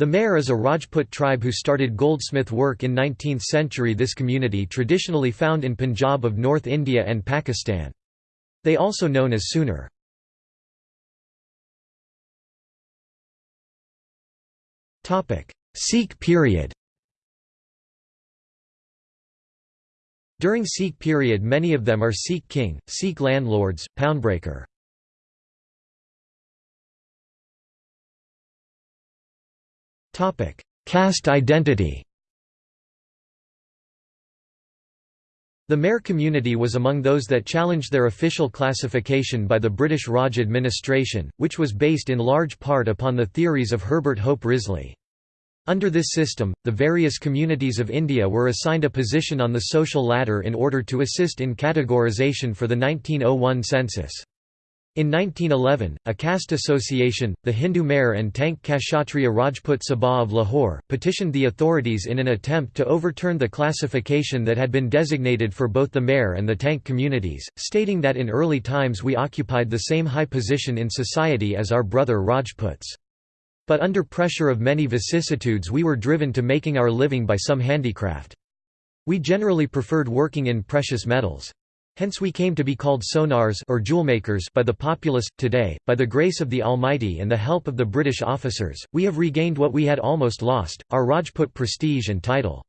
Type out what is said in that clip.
The Mehr is a Rajput tribe who started goldsmith work in 19th century this community traditionally found in Punjab of North India and Pakistan. They also known as Sunar. Sikh period During Sikh period many of them are Sikh king, Sikh landlords, poundbreaker. Caste identity The Mehr community was among those that challenged their official classification by the British Raj administration, which was based in large part upon the theories of Herbert Hope Risley. Under this system, the various communities of India were assigned a position on the social ladder in order to assist in categorization for the 1901 census. In 1911, a caste association, the Hindu Mehr and Tank Kshatriya Rajput Sabha of Lahore, petitioned the authorities in an attempt to overturn the classification that had been designated for both the Mehr and the Tank communities, stating that in early times we occupied the same high position in society as our brother Rajputs. But under pressure of many vicissitudes we were driven to making our living by some handicraft. We generally preferred working in precious metals. Hence we came to be called sonars or jewelmakers by the populace. Today, by the grace of the Almighty and the help of the British officers, we have regained what we had almost lost, our Rajput prestige and title.